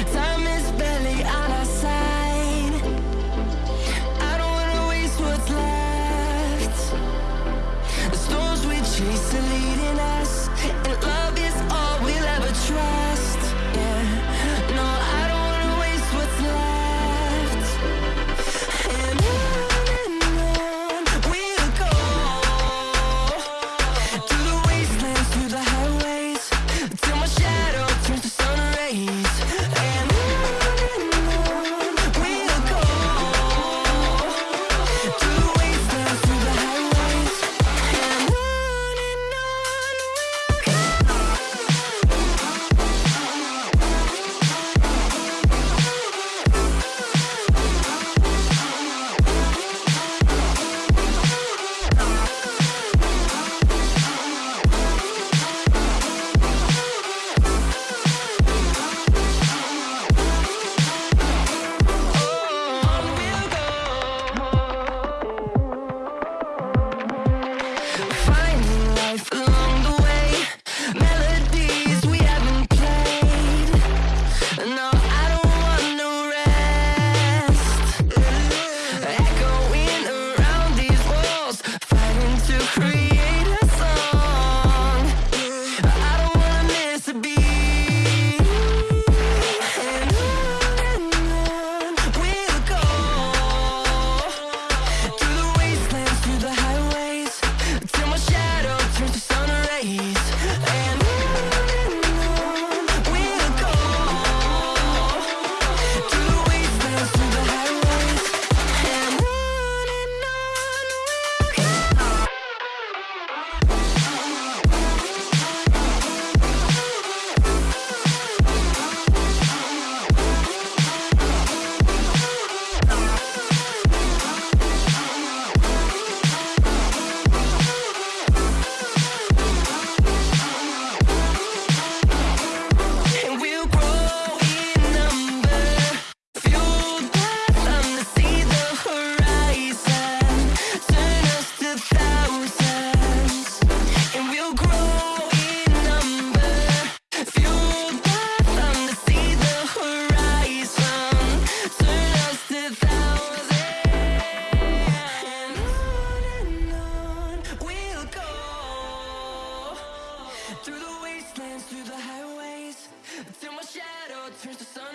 Time the sun